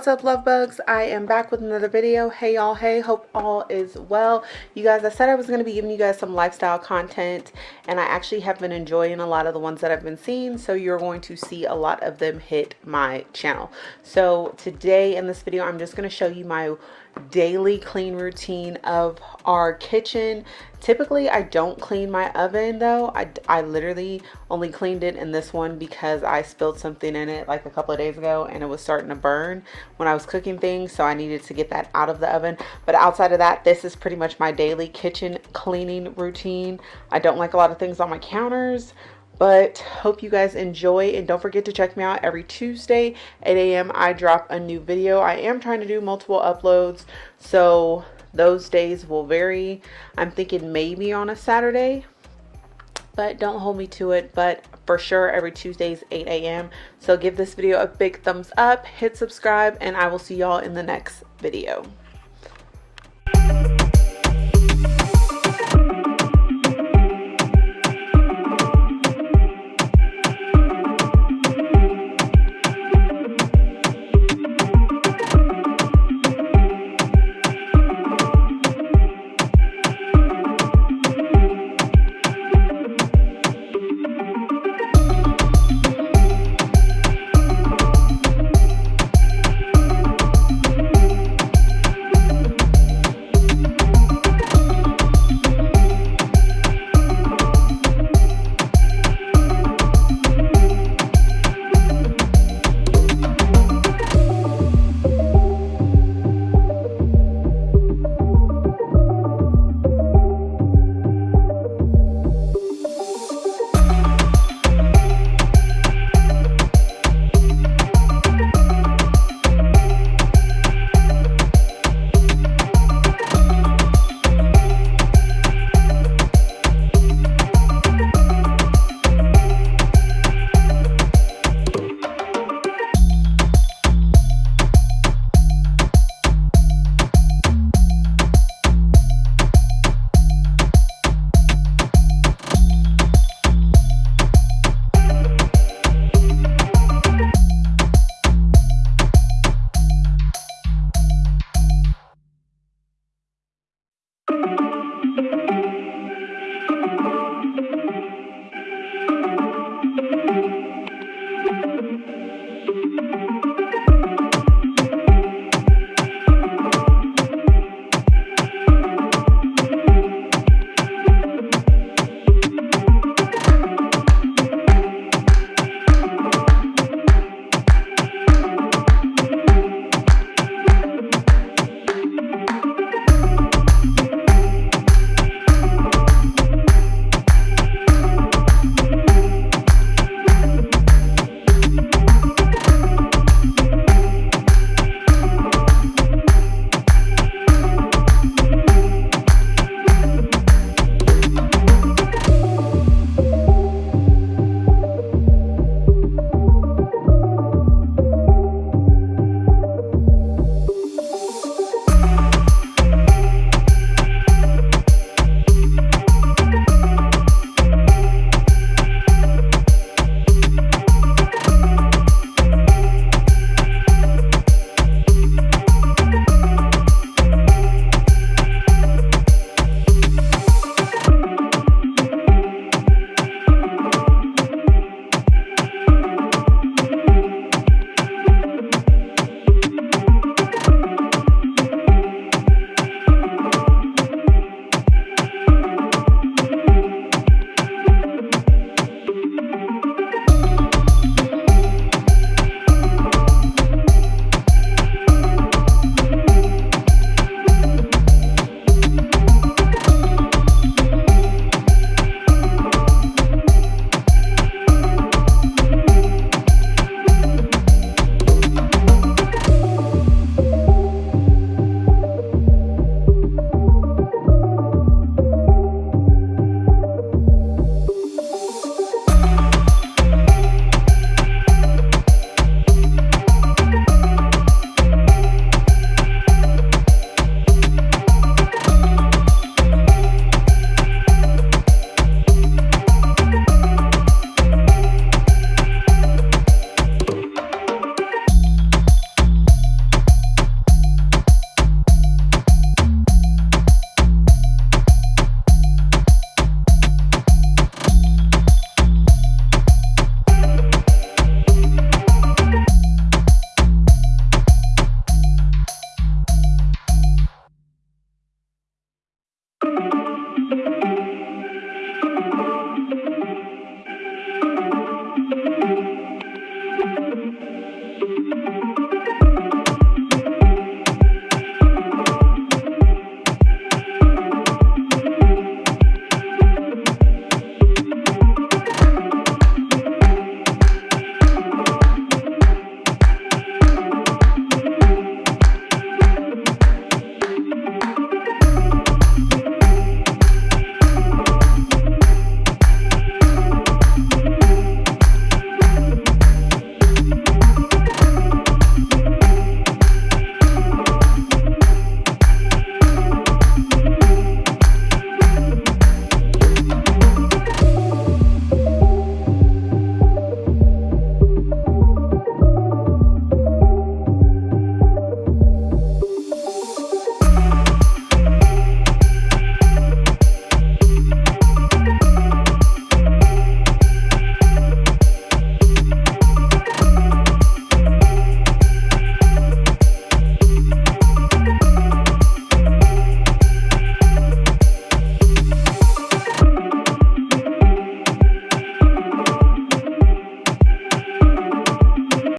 what's up love bugs? I am back with another video. Hey y'all. Hey hope all is well. You guys i said i was going to be giving you guys some lifestyle content and i actually have been enjoying a lot of the ones that i've been seeing so you're going to see a lot of them hit my channel. So today in this video i'm just going to show you my daily clean routine of our kitchen. Typically i don't clean my oven though. I, I literally only cleaned it in this one because i spilled something in it like a couple of days ago and it was starting to burn when i was cooking things so i needed to get that out of the oven. But outside of that this is pretty much my daily kitchen cleaning routine. I don't like a lot of things on my counters but hope you guys enjoy and don't forget to check me out every Tuesday 8 a.m. I drop a new video I am trying to do multiple uploads so those days will vary I'm thinking maybe on a Saturday but don't hold me to it but for sure every Tuesdays 8 a.m. so give this video a big thumbs up hit subscribe and I will see y'all in the next video